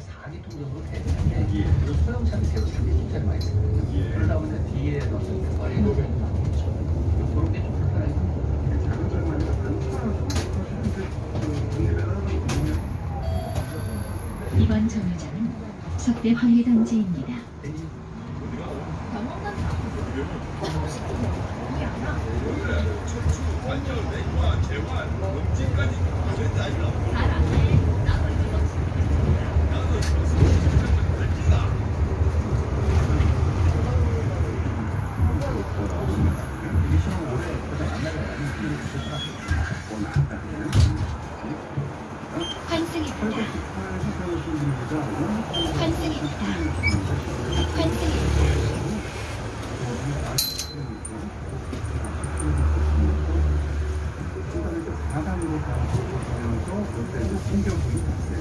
4기통 정도 되는데 예. 소형차는 새로 3기통짜리 많이 있어요. 예. 그러다 보니까 뒤에 어떤 많이 있죠. 그런 게좀 거는 이번 정류장은 석대 황리단지입니다. 미션 올해 가장 안 나가요. 환승입니다. 환승입니다. 사단으로 가면서 그때 이제 신경이 있어요.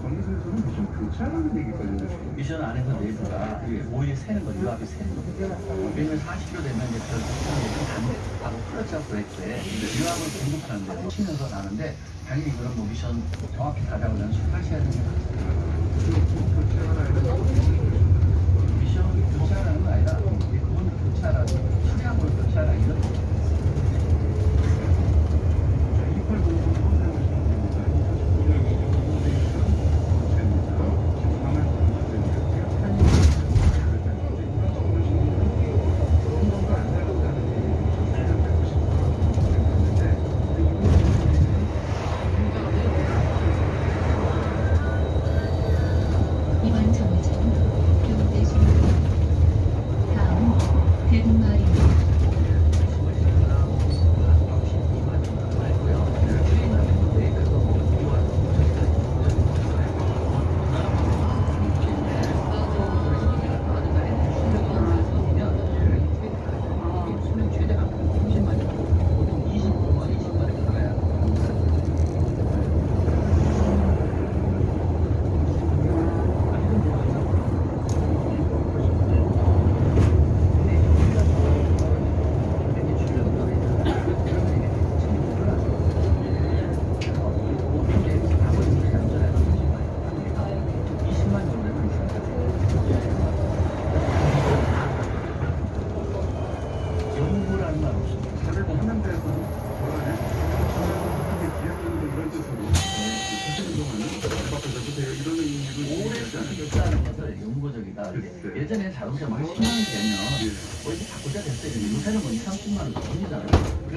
정선수는 무슨 교차라는 얘기까지 했어요. 미션 안에서 내부가 오일이 새는 거죠. 유압이 새는 거죠. 왜냐면 40km 되면 이제 그 부품이 하고 클러치하고 브레이크에 유압을 공급하는데 치면서 나는데 당연히 이거는 뭐 미션 정확히 가자고 는 수락해야 됩니다. 미션 교체하라는 건 아니라 그거는 교체하라 차량을 교체하라 이런 거. 이번 정류장은 교대중입니다. 다음은 대동마을입니다. 예전에 자동차 막 10만 원 되면 예. 뭐 이제 바꾸자 됐어요. 요새는 뭐 2, 30만 원 돈이잖아요.